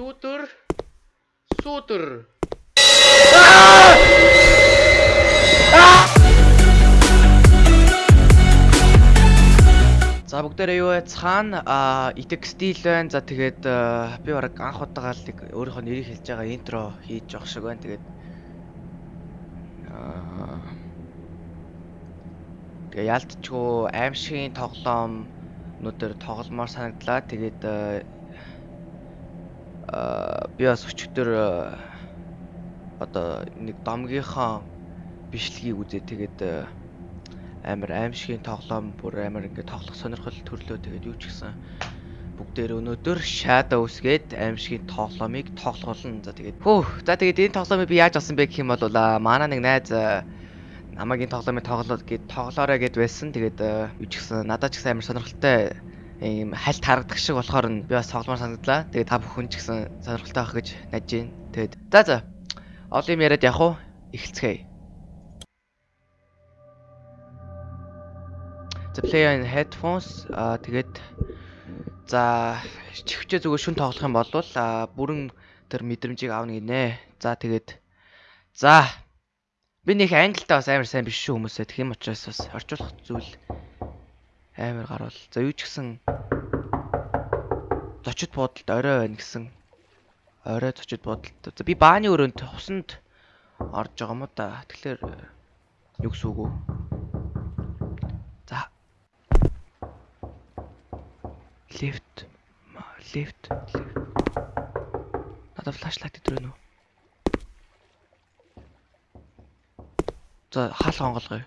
Сүүдэр. Сүүдэр. За бүгдээрээ юу вэ? Цаана итэг стил байна. За тэгээд би бараг анх удаага л өөрийнхөө нэрийг хэлж байгаа интро хийж явах шиг байна. Тэгээд Тэгээ яалтчгүй аимшигын тоглоом өнөөдөр тогломоор санагдлаа. Тэгээд би бас өчигдөр одоо нэг домгийнхоо бичлэгийг үзээ. Тэгээд амар аимшигын тоглоом бүр амар ингээд тоглох сонирхол төрлөө тэгээд юу ч гэсэн бүгдээр өнөөдөр Shadows гээд аимшигын тоглоомыг тоглоулна. За тэгээд хөө за тэгээд энэ тоглоомыг би яаж авсан бэ гэх юм бол манай нэг найз намайг энэ тоглоомыг тоглоод гээд тоглоорой гэд байсан. Тэгээд юу ч гэсэн надад ч гэсэн амар сонирхолтой ийм хальт харагдах шиг болохоор нь би бас тоглоомоор санагдлаа. Тэгээд та бүхэн ч гэсэн сонирхолтой байх гэж найдаж байна. Тэгээд за за олон юм яриад явах уу? Эхэлцгээе. За play on headphones аа тэгээд за чихвчээ зүгээр шүн тоглох юм бол бүрэн тэр мэдрэмжийг авна гинэ. За тэгээд за би нэг англитай бас амар сайн биш шүү хүмүүсээ. Тэгэх юм учраас бас орчуулах зүйл амар гарвал. За юу ч гэсэн зочид буудалд орой байна гэсэн. Орой зочид буудалд. За би бааны өрөөнд усанд орж байгаа юм да. Тэгэхээр юу гэсэн үг вэ? Лифт. Лифт. Надад флашлайт өдрөө нөө. За хаалга онголгоё.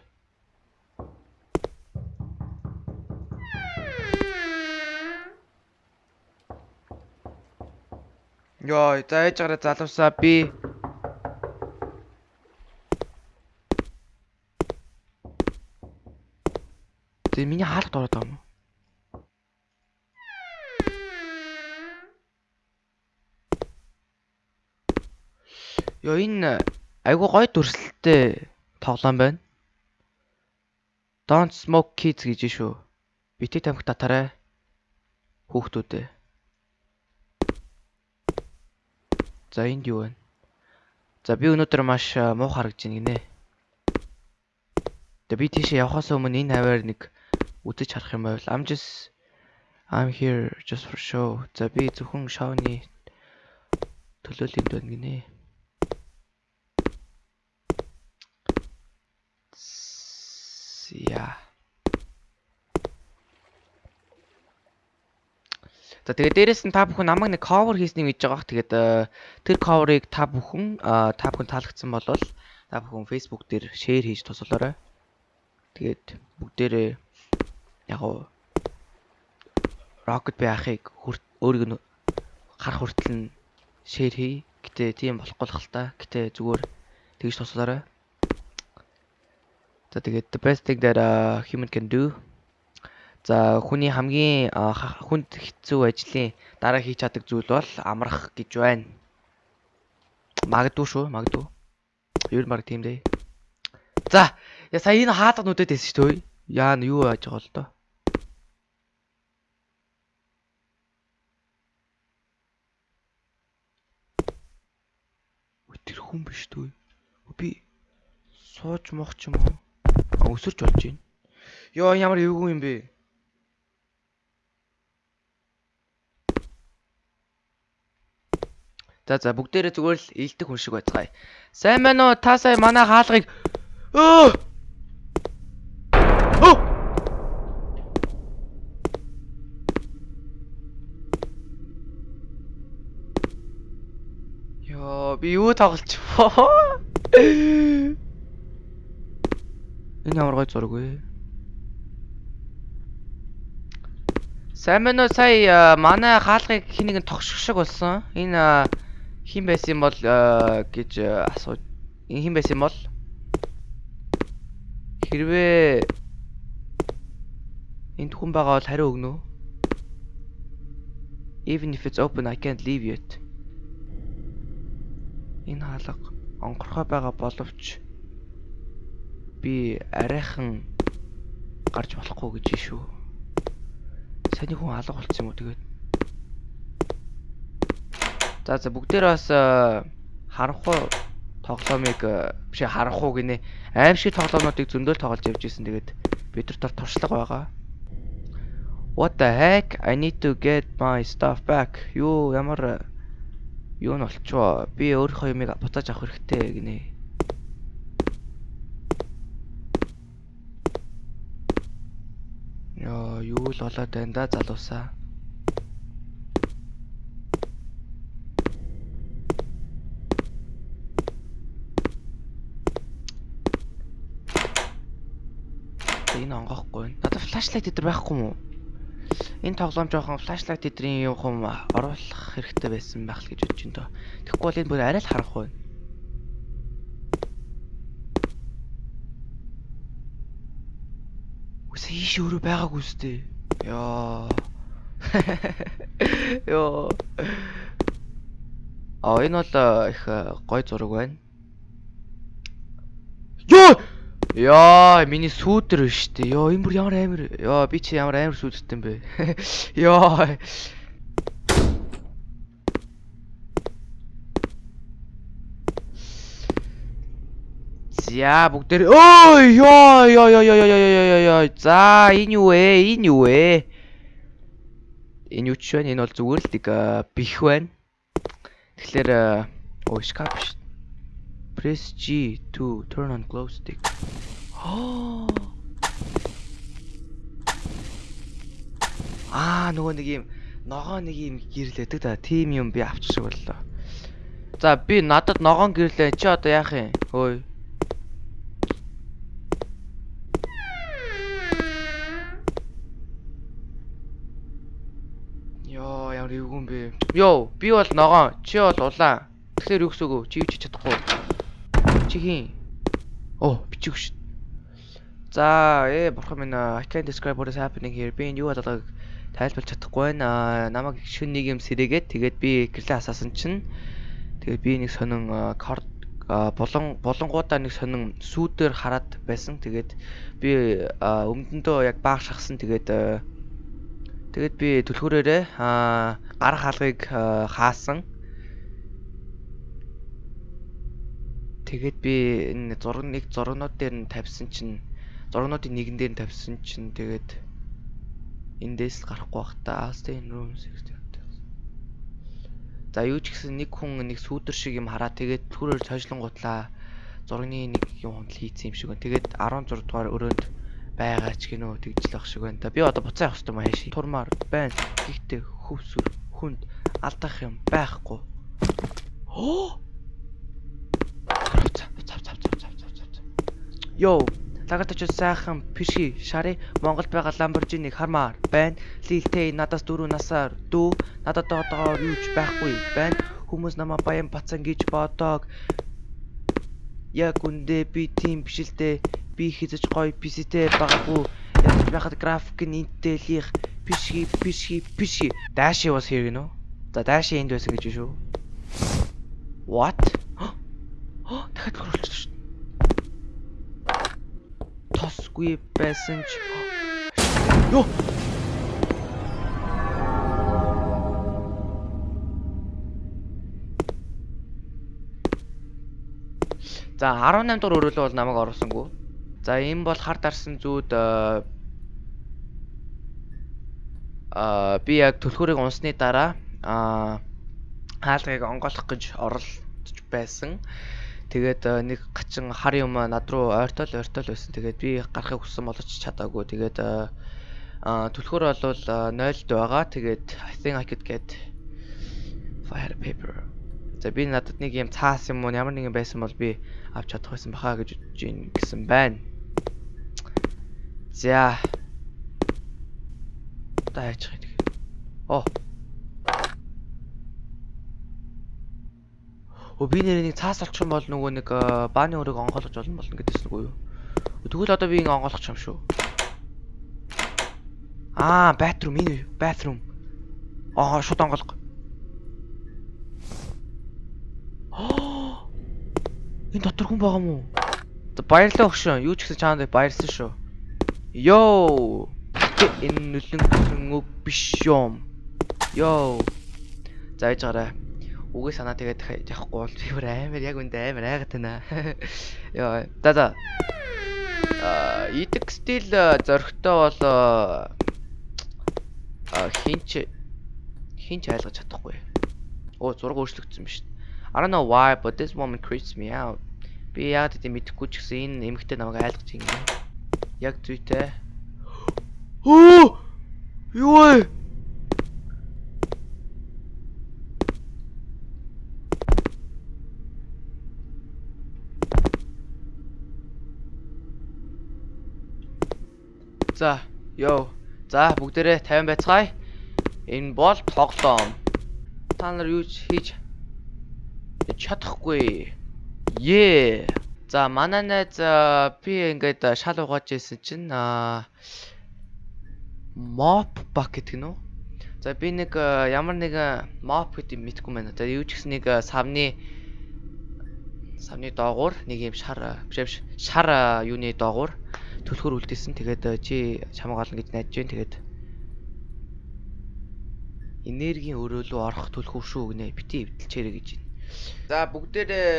Йоо, за ээж гараа залуусаа би Тэ миний хаалгад ороод байгаа юм уу? Йоо энэ айгу гой дүрслэлтэй тоглоом байна. Don't smoke kids гэж шүү. Бити тамхи татаарай. Хүүхдүүдээ. За энд юу вэ? За би өнөөдөр маш муу харагдаж байна гинэ. Тэгээ би тийшээ явхаас өмнө энэ хаваар нэг үтэж харах юм байвал I'm just I'm here just for show. За би зөвхөн шоуны төлөөлөнд байна гинэ. Яа. За тэгээд дээрэс нь та бүхэн намайг нэг cover хийснийг мэдж байгаах. Тэгээд тэр cover-ыг та бүхэн та бүхэн таалагдсан бол та бүхэн Facebook дээр share хийж тусалаарай. Тэгээд бүгдээрээ яг уу Rocket байхыг өөрийг нь харах хүртэл нь share хий. Гэтэ тийм болохгүй л та. Гэтэ зүгээр тэгж тусалаарай. За тэгээд the best thing that a human can do. За хүний хамгийн хүнд хэцүү ажлын дараа хийж чаддаг зүйл бол амрах гэж байна. Магадгүй шүү, магадгүй. Ер баг тийм дээ. За, я сая энэ хаадаг нүдэд байсан шүү дээ. Яа нь юу яаж байгаа л доо. Тэр хүн биш дээ. Би сууж мох ч юм уу? өсөрч болж байна. Йоо ямар эвгүй юм бэ? За за бүгдээрээ зүгээр л ийдэг хүн шиг байцгаая. Сайн байна уу? Та сая манай хаалгыг өө Оо! Йоо, би юу тоглолцвоо? Энэ ямар гой зураг вэ? Сайн байна уу? Сая манай хаалгыг хин нэгэн тогших шиг болсон. Энэ хин байсан бол гэж асуу. Энэ хин байсан бол хэрвээ энд хүн байгаа бол хариу өгнө үү? Even if it's open I can't leave yet. Энэ хаалга онгорхой байгаа боловч би арайхан гарч болохгүй гэж шүү. Саний хүн алга болцсон юм уу тэгээд. За за бүгдээр бас э, харанхуй тоглоомыг э, биш ээ, харанхуй гинэ. Аимшиг тоглоомнуудыг зөндөөл тоглож явж исэн. Тэгээд бид нар төр туршлага байгаа. What the heck? I need to get my stuff back. Юу ямар э, юу нь болчихоо. Би өөрийнхөө юмыг буцааж авах хэрэгтэй гинэ. Яа, юу л болоод байна да залуусаа. Энэ онгохгүй. Надад флашлайт дээр байхгүй мó? Энэ тоглоом жоохон флашлайт эдрийн юм хум оруулах хэрэгтэй байсан байх л гэж бодож байна. Тэгэхгүй бол энэ бүр арай л харах байна. Үгүй ийш өөрөө байгаагүй үстэй. Яа. Йоо. А энэ бол э, их э, гой зураг байна. Йоо! Яа, миний сүүдэр шүү дээ. Йоо, энэ бүр ямар амир. Йоо, би чи ямар амир сүүдэртэй юм бэ? Йоо. За бүгдээр өө ёо ёо ёо ёо ёо ёо ёо за энэ юу вэ? Энэ юу вэ? Энэ юу ч вэ? Энэ бол зүгээр л нэг бих байна. Тэгэхээр өө шкаф шүү. Press G to turn on glow stick. Аа нөгөө нэг юм ногоо нэг юм гэрлээдэг да. Тим юм би авчих шиг боллоо. За би надад ногоон гэрлээ. Чи одоо яах юм? Хөөе. Йоо, ямар эвгүй юм бэ? Йоо, би бол ногоон, чи бол улаан. Тэгэхээр юу гэсэн үг вэ? Чи юу ч чадахгүй. Чи хин? Оо, бичих шүү. За, ээ бурхан минь I can't describe what is happening here. Би энэ юу болоог тайлбарлаж чадахгүй байна. Намайг шүн нэг юм сэрээгээд тэгээд би гэрлээ асаасан чинь тэгээд би нэг сонин карт болон болонгуудаа нэг сонин сүүдээр хараад байсан. Тэгээд би өмдөндөө яг баах шахсан. Тэгээд тэгээд би түлхүүрээрээ гар хаалгыг хаасан. Тэгээд би энэ зураг нэг зургнууд дээр нь тавьсан чинь зургнуудын нэгэн дээр нь тавьсан чинь тэгээд эндээс л гарахгүй бах та. Stay in room 60. За юу ч гэсэн нэг хүн нэг сүүдэр шиг юм хараа тэгээд түрээр цожлонгуутлаа зургийн нэг юм хонтол хийцэн юм шиг байна. Тэгээд 16 дугаар өрөөнд байгаа ч гинөө тэгжлэх шиг байна. Би одоо буцаа явах хэрэгтэй маа хааши. Турмаар байна. Гэхдээ хөвсүр хүнд алдах юм байхгүй. Оо Йоо, лагатач сайхан пиши шари Монголд байгаа Lamborghini-г хармаар байна. Лилтэй надаас дөрөв насаар дүү надад одоогоор юуч байхгүй байна. Хүмүүс намайг баян бацан гэж бодог. Яг үндэ би тийм биш л дээ. Би хизэж гоё PC-тэй байгаагүй. Ядаж байхад график нь Intel-ийнх пиши пиши пиши. Dashi was here you know. За Dashi энд байсан гэж шүү. What? дахиад хөрөлж шүү. Тосгүй байсан ч Йоо. За 18 дугаар өрөөлөө бол намайг оруулсангүй. За энэ бол хар дарсан зүүд аа би яг төлхөөрийг унсны дараа аа хаалгыг онгойлгох гэж оролдож байсан. Тэгээд нэг гачин хар юм над руу ойртол ойртол байсан. Тэгээд би гарахыг хүссэн боловч чадаагүй. Тэгээд аа түлхөр бол 0-д байгаа. Тэгээд I think I could get fire paper. За би надад нэг юм цаас юм уу ямар нэгэн байсан бол би авч чадах байсан бахаа гэж бодож ийн гэсэн байна. За. Таачих. Оо Өө би нэр нэг цаас олчих юм бол нөгөө нэг бааны өрийг онгойлгож болно болно гэдээс үгүй юу? Тэгвэл одоо би ингэ онгойлгох юм шүү. Аа, bathroom энэ bathroom. Аа, шууд онгойлго. Энэ дотор хүн байгаа мó? Баярлалаа өгшөө. Юу ч гэсэн чаанд баярсан шүү. Йоо. Энэ нүлэн үг биш юм. Йоо. За яж гараа. Үгээ санаа тэгээд яахгүй бол би бүр амар яг үндэ амар айгаад байна. Яа. За за. Аа, идэх стил зөрөгтэй бол аа хинч хинч ойлгож чадахгүй. Оо зураг өөрчлөгдсөн биз. I don't know why but this woman creeps me out. Би яг тийм мэдэхгүй ч гэсэн энэ эмэгтэй намайг айлгаж ингэ. Яг зүйтэй. Оо! Юу вэ? За, ёо. За, бүгдээрээ 50 байцгаая. Энэ бол тоглоом. Та нар юу ч хийж чадахгүй. Ее. За, манай найз би ингээд шал угааж ирсэн чинь аа mop buck гэдэг нь үү? За би нэг ямар нэг mop гэдэг мэдгүй байна. За юу ч гэсэн нэг савны савны доогуур нэг юм шар биш шар юуны доогуур төлхөр үлдээсэн. Тэгээд чи чамаг олно гэж найдаж байна. Тэгээд энергийн өрөөлөө орох төлхөв шүү гинэ. Бити эвдэлчээрэй гэж байна. За бүгдээрээ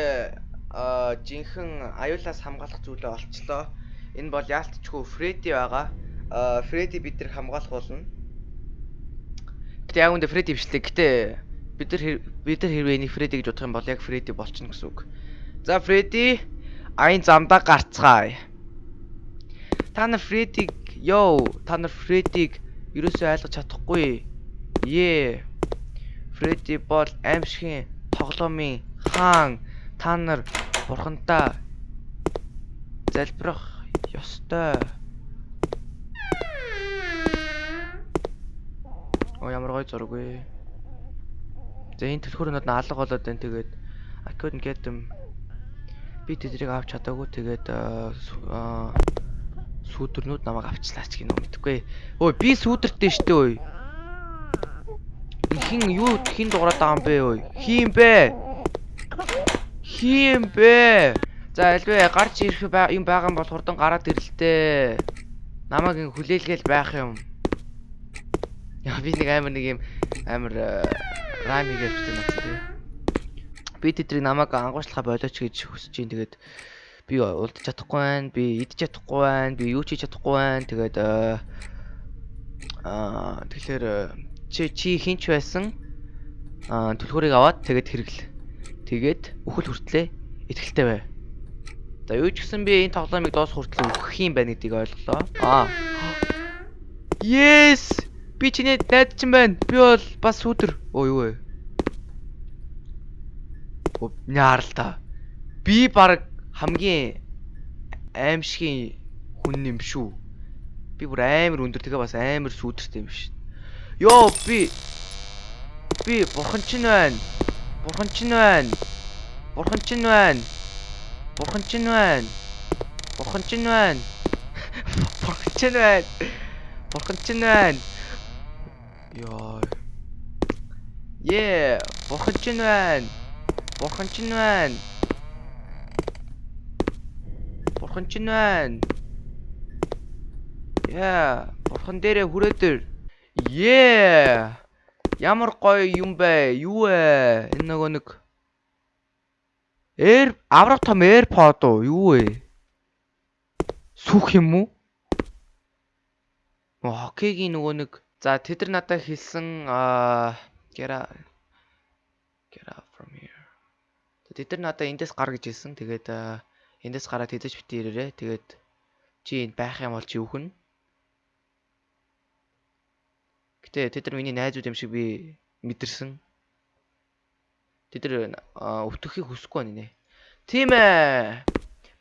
а жинхэнэ аюулаас хамгаалах зүйлээ олцлоо. Энэ бол яалтчгүй Фредди байгаа. Фредди бид нар хамгаалах болно. Гэтэ яг үндэ Фредди бичлээ. Гэтэ бид нар бид нар хэрвээ энийг Фредди гэж бодох юм бол яг Фредди болчихно гэсэн үг. За Фредди айн замдаа гарцгаая. Та нар Фреддиг ёо та нар Фреддиг ерөөсөө ойлгож чадахгүй. Ее. Фредди бол аимшигын тоглоомын хаан та нар бурхантаа залбирах ёстой. Оо ямар гоё зураг вэ. За энэ төлхөрнөд нь алга болоод байна. Тэгээд I couldn't get them. Би тэдрийг авч чадаагүй. Тэгээд сүүдэрнүүд намайг авчлаач гинөө мэдгүй. Өө би сүүдэртэй штэ өө. Хин юу хин дуурайд байгаа юм бэ өө? Хин бэ? Хин бэ? За альвэ гарч ирэх юм байгаа юм бол хурдан гараад ирэлтээ. Намайг ин хүлээлгээл байх юм. Яа би нэг амар нэг юм амар райм хийгээд байна тий. Би тэдрийг намайг ангуучлахаа болооч гэж хүсэж ин тэгээд би улдаж чадахгүй байна. Би идэж чадахгүй байна. Би юу ч хийж чадахгүй байна. Тэгээд аа тэгэхээр чи чи хинч байсан? Аа түлхүүрийг аваад тэгээд хэрэгл. Тэгээд өхөл хүртлээ итгэлтэй бай. За юу ч гэсэн би энэ тоглоомыг доос хүртэл өгөх юм байна гэдгийг ойлголоо. Аа. Yes! Би чиний найз чинь байна. Би бол бас сүдэр. Оо юу вэ? Оо няарал та. Би баг хамгийн аимшигын хүн юм шүү. Би бүр амар өндөр тэгээ бас амар сүдэртэй юм шин. Йоо би би бурхан чинь байна. Бурхан чинь байна. Бурхан чинь байна. Бурхан чинь байна. Бурхан чинь байна. Бурхан чинь байна. Бурхан чинь байна. Яа. Yeah, бурхан чинь байна. Бурхан чинь байна. Бурхан чинь байна. Yeah, бурхан дээрээ хүрээдэр. Yeah. Ямар гоё юм бэ? Юу вэ? Энэ нөгөө нэг Air аврах том AirPod уу? Юу вэ? Сүх юм уу? Хоккейгийн нөгөө нэг за тэд нар надад хэлсэн аа out get out from here. Тэд нар надад эндээс гар гэж хэлсэн. Тэгээд эндээс гараад хэдэж бити ирээрээ. Тэгээд чи энд байх юм бол чи үхэн. Гэтэ тэд нар миний найзууд юм шиг би мэдэрсэн. Тэд нар өвтөхийг хүсэхгүй байна нэ. Тийм ээ.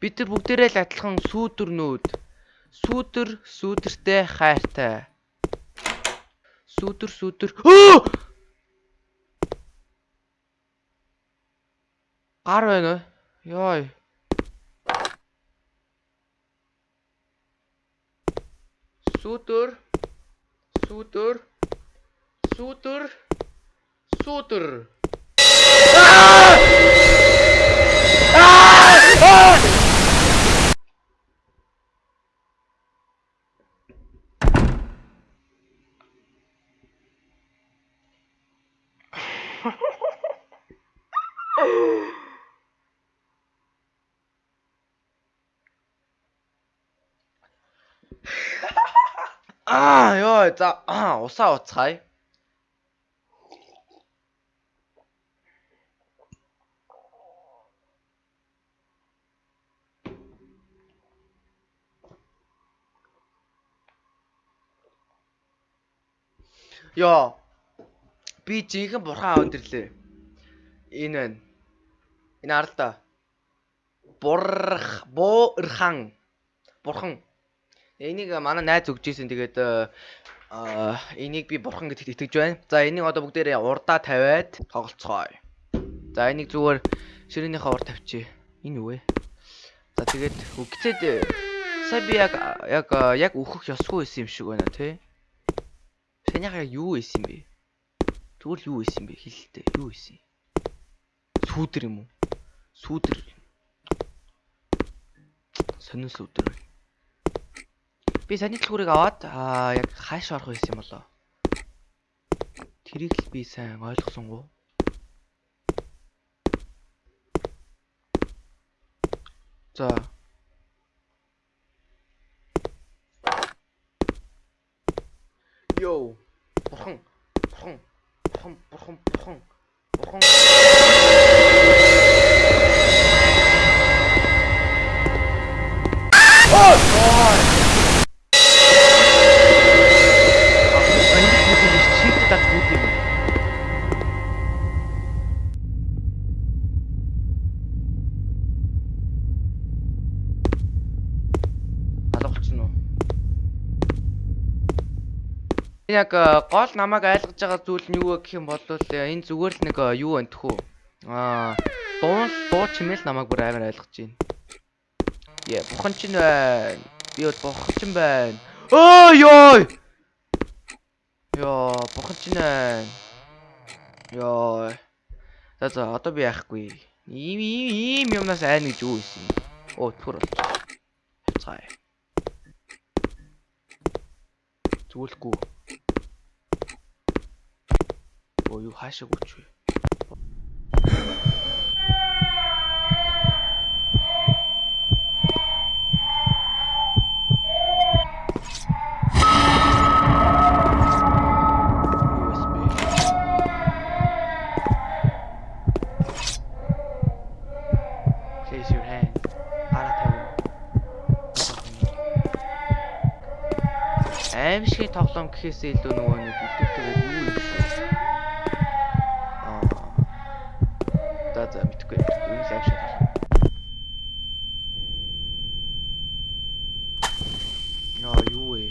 Бид нар бүгдээрээ л адилхан сүүдэрнүүд. Сүүдэр, сүүдэртэй хайртай. Сүүдэр, сүүдэр. Гар байна уу? Йой. Сүүдэр. Сүүдэр. Сүүдэр. Сүүдэр. Аа ёо за аа, усаа уцгаая. Ёо. Би жинхэнэ бурхан аав өдөрлөө. Энэ байна. Энэ арал да. Бурх буурхан. Бурхан. Энийг манай найз өгч ийсэн тэгээд аа энийг би бурхан гэдэгт итгэж байна. За энийг одоо бүгдээрээ урдаа тавиад тоглолцгоё. За энийг зүгээр ширээнийхээ урд тавьчих. Энэ юу вэ? За тэгээд үгцээд сая би яг яг яг өөхөх ёсгүй байсан юм шиг байна тий. Санийхаа яг юу байсан бэ? Тэгвэл юу байсан бэ? Хэлэлтэй. Юу байсан? Сүүдэр юм уу? Сүүдэр. Сонин сүүдэр. Би саний төлхөрийг аваад аа яг хааш орох байсан юм болоо. Тэрийг л би сайн ойлгосонгүй. За Йоу. Бурхан. Бурхан. Бурхан, бурхан, бурхан. Бурхан. Ой! Ой! Яг гол намайг айлгаж байгаа зүйл нь юу вэ гэх юм бол энэ зүгээр л нэг юу байна тхүү. Аа, дуу дуу чимээл намайг бүр амар айлгаж байна. Яа, бухан ч байна. Би бол бухан ч байна. Ой ёо. Ёо, бухан ч байна. Ёо. За за, одоо би яахгүй. Ийм ийм ийм юмнаас айна гэж юу ийсэн. Оо, түр болж. Хацгаая. Зүгэлгүй. Оо юу хаашаа гүч вэ? USB. Place your hand. Гараа тавь. Аим шиг тоглоом гэхээсээ илүү нөгөө нэг бүтээгдэхүүн юу юм шүү. Аа. За за мэдхгүй. Юу л аим шиг тоглоом. Яа юу вэ?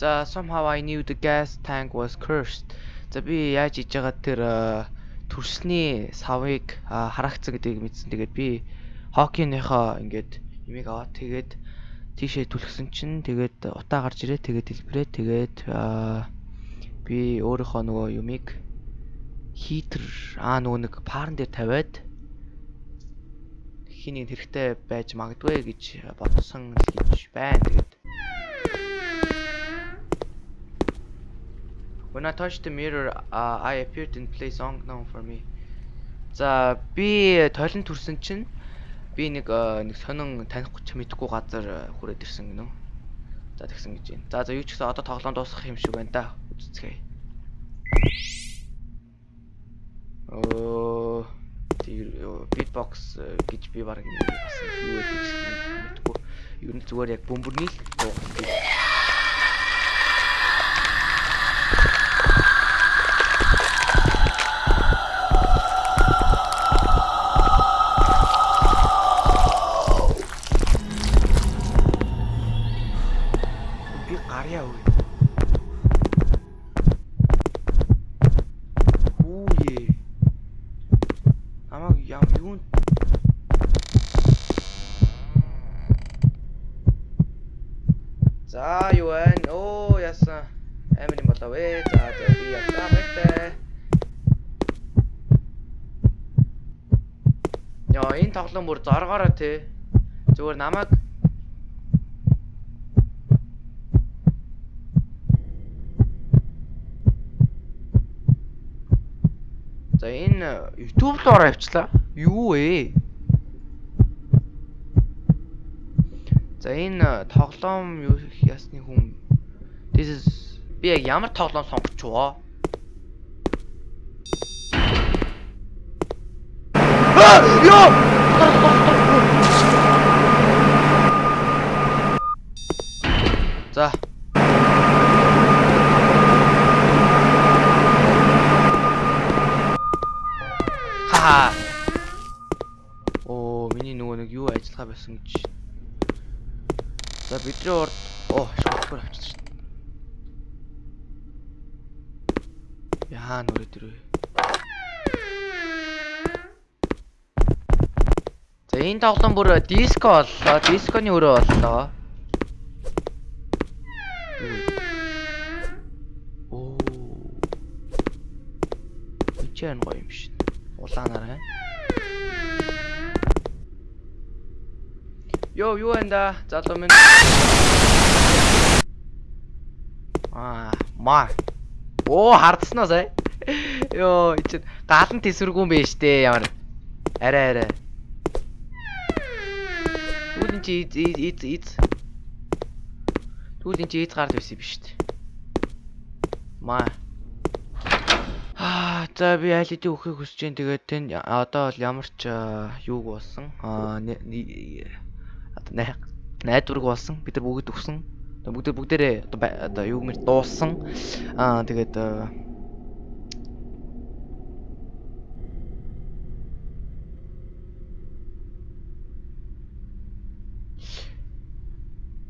За somehow I knew the gas tank was cursed. За би яаж хийж байгаа тэр төрсний савыг харагцсан гэдгийг мэдсэн. Тэгээд би хоккиныхоо ингээд юмыг аваад тэгээд тийшээ түлхсэн чинь тэгээд утаа гарч ирээ. Тэгээд дэлбэрээ тэгээд би өөрийнхөө нөгөө юмыг хитер аа нөгөө нэг паарн дээр тавиад хиний хэрэгтэй байж магадгүй гэж бодсон л гэж байна. Тэгээд When I touched the mirror, uh, I appeared in place unknown for me. За би тойлон төрсөн чинь би нэг нэг сонин танихгүй ч мэдхгүй газар хүрээд ирсэн гинөө. За тэгсэн гэж байна. За за юу ч гэсэн одоо тоглоом дуусгах юм шиг байна да. Үзцгээе. Оо beatbox гэж би баг бас юу гэдэг чинь мэдхгүй. Ер нь зүгээр яг бөмбөрний л дуу. Би гарьяа үе. Хүүе. Амаг яам юу За юу вэ? Оо яасан. Амин юм болоо вэ? За за би ясаа байтай. Яа энэ тоглоом бүр зоргоороо те. Зүгээр намайг За энэ YouTube руу авчлаа. Юу вэ? За энэ э, тоглоом юу ясны хүн This is би яг ямар тоглоом сонгоч воо? Ёо! За. Ха. Оо, миний нөгөө нэг юу ажиллагаа байсан гэж. За бидний урд оо, шүүхээр авчихсан шин. Яа нүрэ дөрөө. Энэ тоглоом бүр диско боллоо. Дисконы өрөө боллоо. Оо. Ичэн гоё юм шин. Улаанаар хэ. Йоо, юу энэ залуу минь. Аа, маа. Оо, хардснаа сая. Йоо, ичэн галан тесвэргүй юм биш дээ ямар. Арай арай. Түүний чи из из из. Түүний чи из гард байсан биш дээ. Маа. Аа, за би аль хэдийн өөхийг хүсэж जैन тэгээд тэн одоо бол ямар ч юуг болсон. Аа, найдварг болсон. Бид нар бүгд өгсөн. Бүгд бүгдээрээ одоо одоо юу гэмээр дууссан. Аа, тэгээд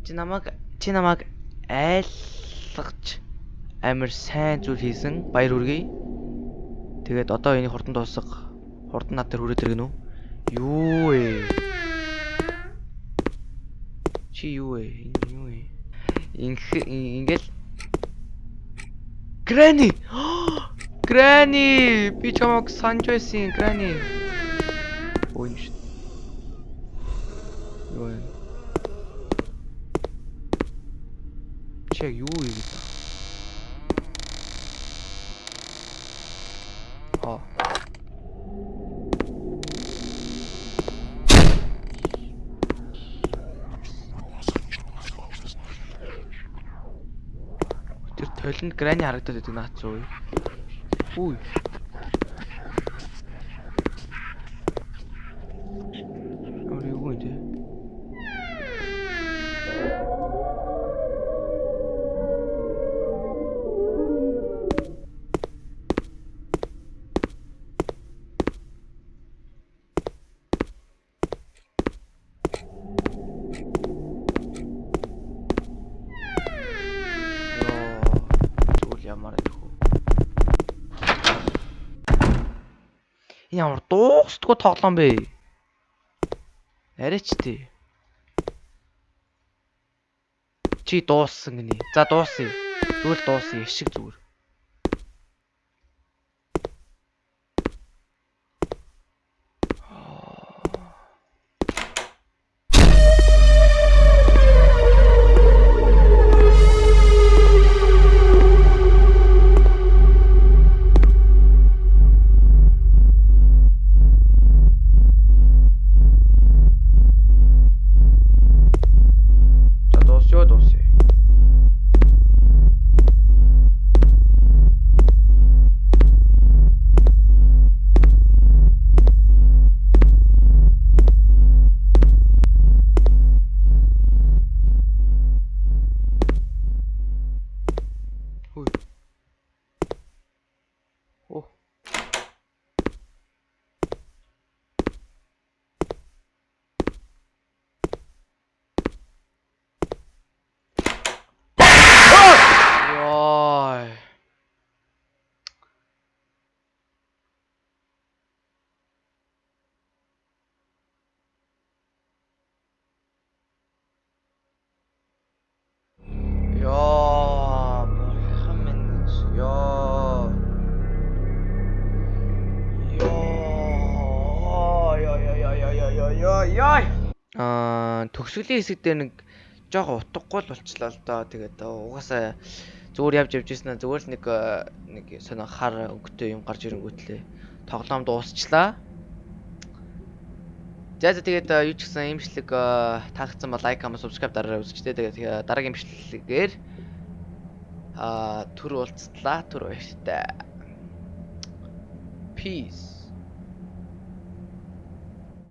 Чи намайг чи намайг айлгаж амар сайн зүйл хийсэн. Баяр хүргэе. Тэгээд одоо энийг хурдан дуусга. Хурдан над дээр хүрээд иргэнэ үү? Юу вэ? Чи юу? Энэ юу вэ? Инх ингээл Грани. Грани, би чамайг санаж байсан, Грани. Яг юу хийгээд? Аа. Тэр толинд грани харагдаад байдаг наац уу? Үгүй. Ямар дуустгүй тоглоом бэ? Арайч тий. Чи дууссан гинэ. За дуусъя. Зүгээр дуусъя. Ишиг зүгээр. Төгсгөлийн хэсэг дээр нэг жоохон утгагүй л болчлаа л доо. Тэгээд угаасаа зүгээр явж явж ирсэн зүгээр л нэг нэг сонио хар өнгөтэй юм гарч ирэнгүүтлээ. Тоглоом дуусчлаа. За за тэгээд э, юу ч гэсэн имшлэг э, таалагдсан бол лайк, comment, subscribe дараарай үзчихтэй. Тэгээд э, дараагийн имшлэгээр аа түр уулзтлаа. Түр баяртай. Peace.